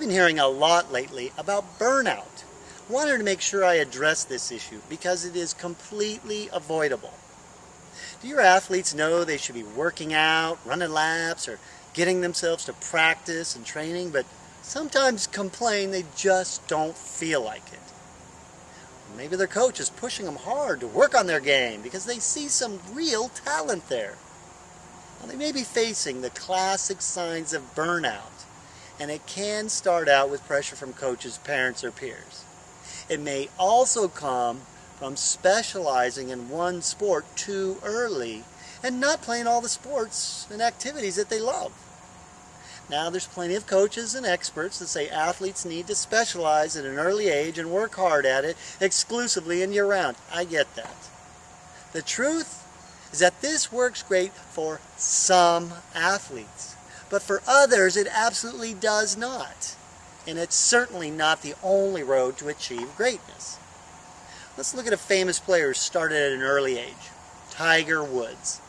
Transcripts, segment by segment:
been hearing a lot lately about burnout. Wanted to make sure I address this issue because it is completely avoidable. Do your athletes know they should be working out, running laps, or getting themselves to practice and training, but sometimes complain they just don't feel like it? Maybe their coach is pushing them hard to work on their game because they see some real talent there. They may be facing the classic signs of burnout, and it can start out with pressure from coaches, parents, or peers. It may also come from specializing in one sport too early and not playing all the sports and activities that they love. Now there's plenty of coaches and experts that say athletes need to specialize at an early age and work hard at it exclusively and year-round. I get that. The truth is that this works great for some athletes, but for others it absolutely does not. And it's certainly not the only road to achieve greatness. Let's look at a famous player who started at an early age, Tiger Woods.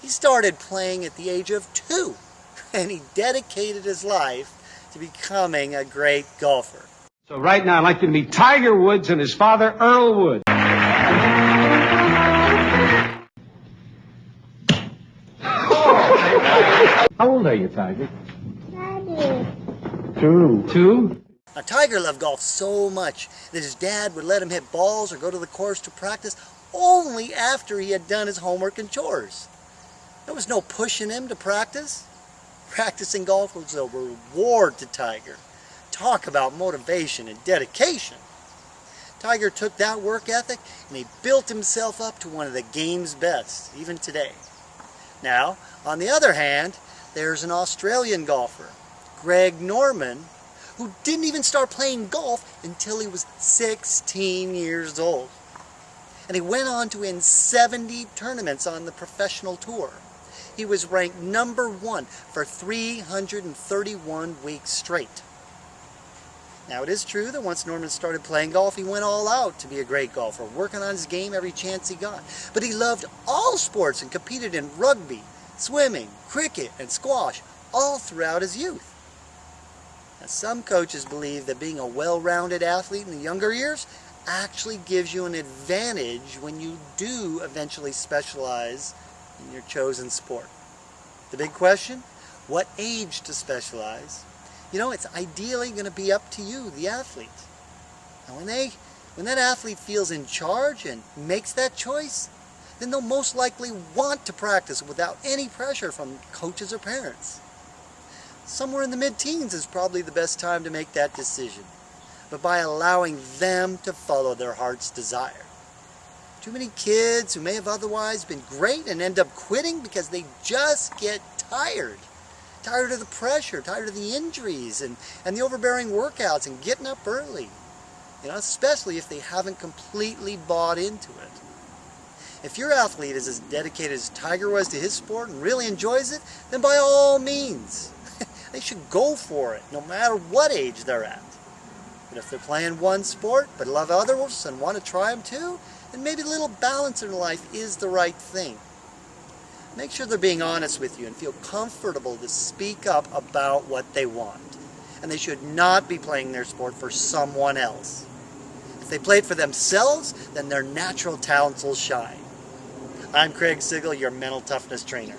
He started playing at the age of two and he dedicated his life to becoming a great golfer. So right now I'd like you to meet Tiger Woods and his father, Earl Woods. How old are you, Tiger? Daddy. Two. Two? Now, Tiger loved golf so much that his dad would let him hit balls or go to the course to practice only after he had done his homework and chores. There was no pushing him to practice. Practicing golf was a reward to Tiger. Talk about motivation and dedication. Tiger took that work ethic and he built himself up to one of the game's best, even today. Now, on the other hand, there's an Australian golfer, Greg Norman, who didn't even start playing golf until he was 16 years old. And he went on to win 70 tournaments on the professional tour he was ranked number one for 331 weeks straight. Now it is true that once Norman started playing golf, he went all out to be a great golfer, working on his game every chance he got. But he loved all sports and competed in rugby, swimming, cricket, and squash all throughout his youth. Now, some coaches believe that being a well-rounded athlete in the younger years actually gives you an advantage when you do eventually specialize in your chosen sport. The big question, what age to specialize? You know, it's ideally going to be up to you, the athlete. And when, they, when that athlete feels in charge and makes that choice, then they'll most likely want to practice without any pressure from coaches or parents. Somewhere in the mid-teens is probably the best time to make that decision, but by allowing them to follow their heart's desire. Too many kids who may have otherwise been great and end up quitting because they just get tired. Tired of the pressure, tired of the injuries and, and the overbearing workouts and getting up early. You know, especially if they haven't completely bought into it. If your athlete is as dedicated as Tiger was to his sport and really enjoys it, then by all means, they should go for it, no matter what age they're at. But if they're playing one sport, but love others and want to try them too, then maybe a little balance in life is the right thing. Make sure they're being honest with you and feel comfortable to speak up about what they want. And they should not be playing their sport for someone else. If they play it for themselves, then their natural talents will shine. I'm Craig Sigl, your mental toughness trainer.